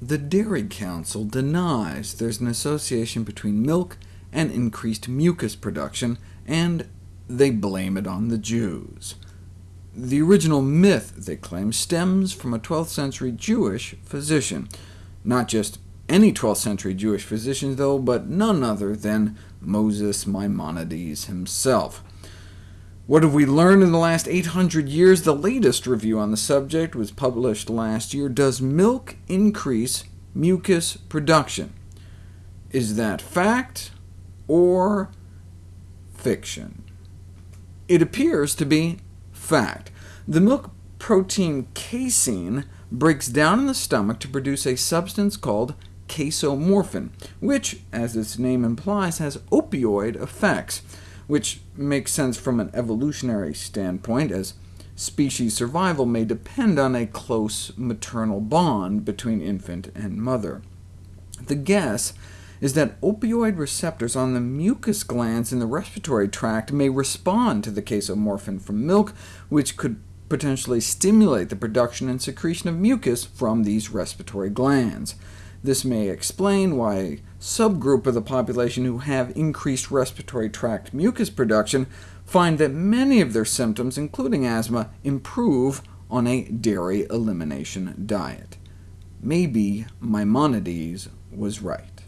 The Dairy Council denies there's an association between milk and increased mucus production, and they blame it on the Jews. The original myth, they claim, stems from a 12th century Jewish physician. Not just any 12th century Jewish physician, though, but none other than Moses Maimonides himself. What have we learned in the last 800 years? The latest review on the subject was published last year. Does milk increase mucus production? Is that fact or fiction? It appears to be fact. The milk protein casein breaks down in the stomach to produce a substance called casomorphin, which, as its name implies, has opioid effects, which makes sense from an evolutionary standpoint, as species survival may depend on a close maternal bond between infant and mother. The guess is that opioid receptors on the mucus glands in the respiratory tract may respond to the casomorphin from milk, which could potentially stimulate the production and secretion of mucus from these respiratory glands. This may explain why a subgroup of the population who have increased respiratory tract mucus production find that many of their symptoms, including asthma, improve on a dairy elimination diet. Maybe Maimonides was right.